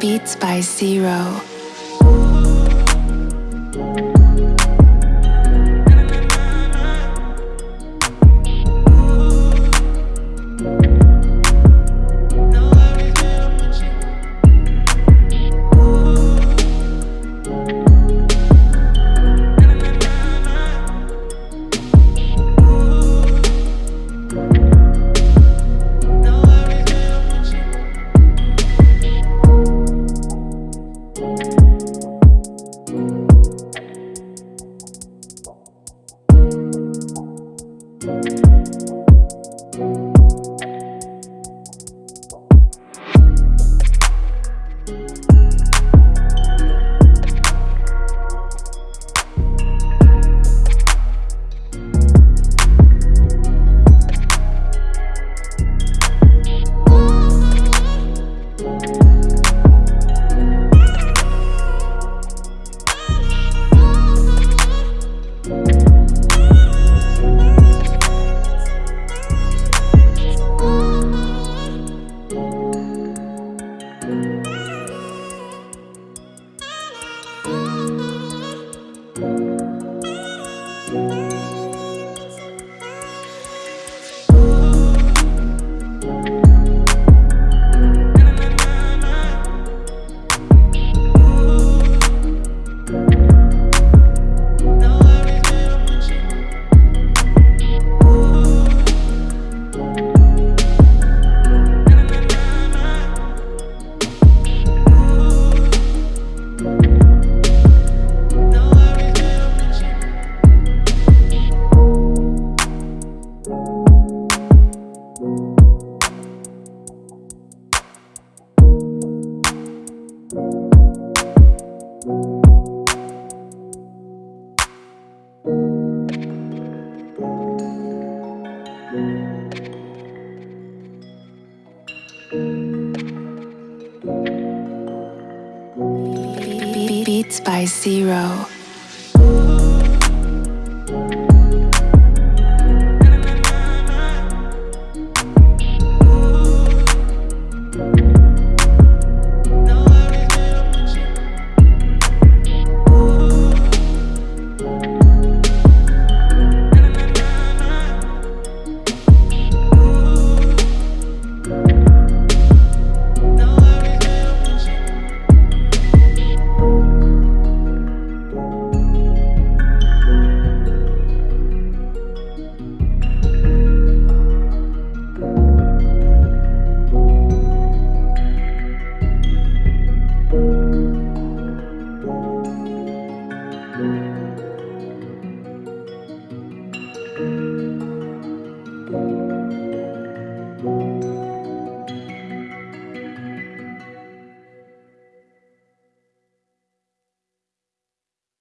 Beats by Zero. Beats by Zero.